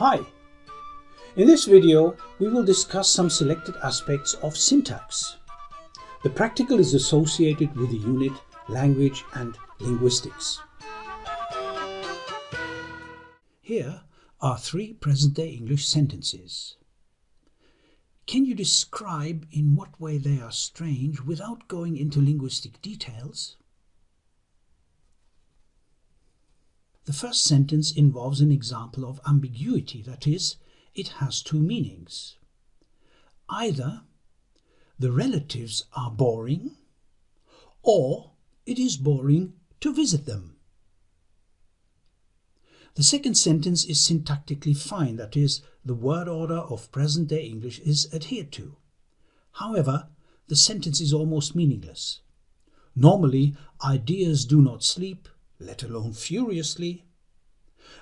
Hi! In this video we will discuss some selected aspects of syntax. The practical is associated with the unit Language and Linguistics. Here are three present-day English sentences. Can you describe in what way they are strange without going into linguistic details? The first sentence involves an example of ambiguity, that is, it has two meanings. Either the relatives are boring, or it is boring to visit them. The second sentence is syntactically fine, that is, the word order of present-day English is adhered to. However, the sentence is almost meaningless. Normally, ideas do not sleep, let alone furiously.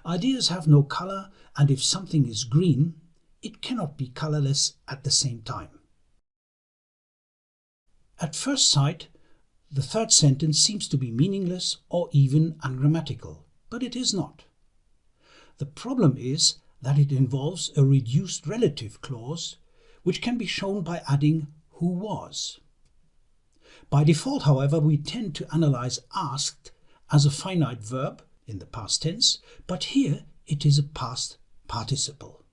Ideas have no color, and if something is green, it cannot be colorless at the same time. At first sight, the third sentence seems to be meaningless or even ungrammatical, but it is not. The problem is that it involves a reduced relative clause, which can be shown by adding who was. By default, however, we tend to analyze asked as a finite verb in the past tense, but here it is a past participle.